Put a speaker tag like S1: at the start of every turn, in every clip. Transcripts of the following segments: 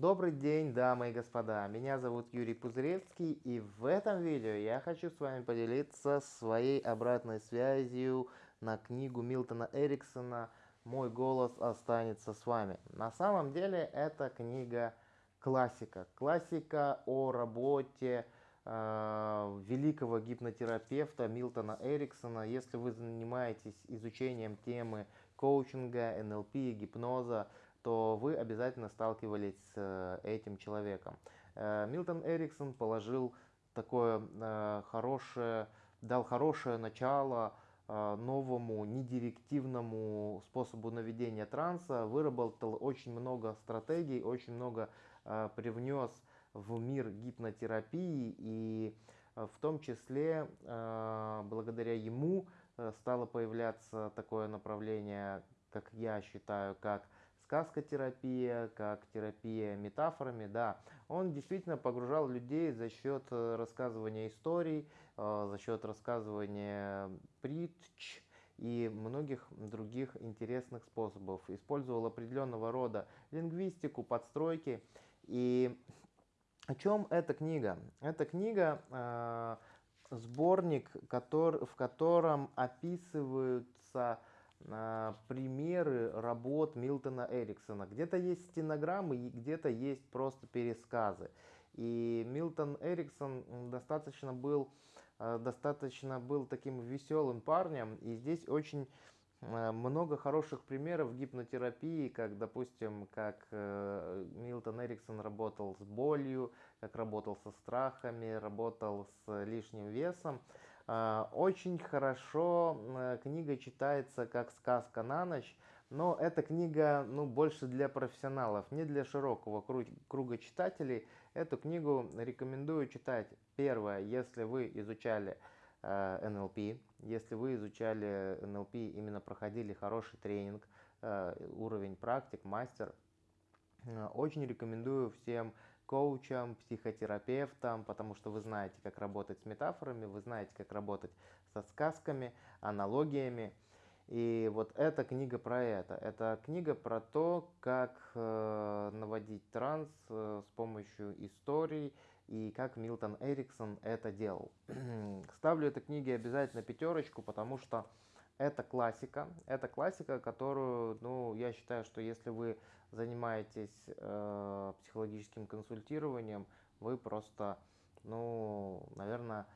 S1: Добрый день, дамы и господа, меня зовут Юрий Пузыревский и в этом видео я хочу с вами поделиться своей обратной связью на книгу Милтона Эриксона «Мой голос останется с вами». На самом деле эта книга классика, классика о работе э, великого гипнотерапевта Милтона Эриксона. Если вы занимаетесь изучением темы коучинга, НЛП, гипноза, то вы обязательно сталкивались с э, этим человеком. Э, Милтон Эриксон положил такое э, хорошее, дал хорошее начало новому недирективному способу наведения транса, выработал очень много стратегий, очень много привнес в мир гипнотерапии и в том числе благодаря ему стало появляться такое направление, как я считаю, как сказкотерапия, как терапия метафорами, да, он действительно погружал людей за счет э, рассказывания историй, э, за счет рассказывания притч и многих других интересных способов. Использовал определенного рода лингвистику, подстройки. И о чем эта книга? Эта книга э, сборник, в котором описываются примеры работ Милтона Эриксона. Где-то есть стенограммы и где-то есть просто пересказы. И Милтон Эриксон достаточно был, э, достаточно был таким веселым парнем. И здесь очень э, много хороших примеров гипнотерапии, как, допустим, как э, Милтон Эриксон работал с болью, как работал со страхами, работал с лишним весом. А, очень хорошо книга читается как сказка на ночь, но эта книга ну, больше для профессионалов, не для широкого круга читателей. Эту книгу рекомендую читать. Первое, если вы изучали э, НЛП, если вы изучали НЛП, именно проходили хороший тренинг, э, уровень практик, мастер, э, очень рекомендую всем коучам, психотерапевтам, потому что вы знаете, как работать с метафорами, вы знаете, как работать со сказками, аналогиями. И вот эта книга про это. Это книга про то, как э, наводить транс э, с помощью историй и как Милтон Эриксон это делал. Ставлю этой книге обязательно пятерочку, потому что это классика. Это классика, которую, ну, я считаю, что если вы занимаетесь э, психологическим консультированием, вы просто, ну, наверное,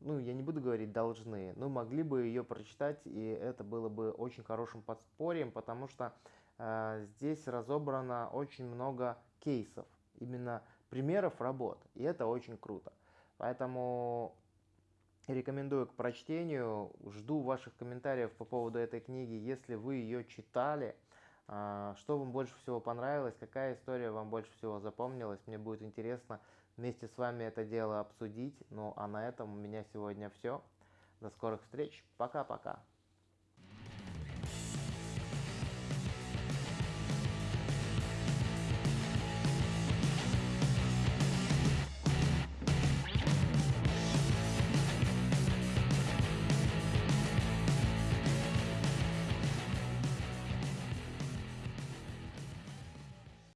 S1: ну, я не буду говорить должны, но могли бы ее прочитать, и это было бы очень хорошим подспорьем, потому что э, здесь разобрано очень много кейсов, именно примеров работ, и это очень круто. Поэтому рекомендую к прочтению, жду ваших комментариев по поводу этой книги, если вы ее читали, а, что вам больше всего понравилось, какая история вам больше всего запомнилась. Мне будет интересно вместе с вами это дело обсудить. Ну а на этом у меня сегодня все. До скорых встреч. Пока-пока.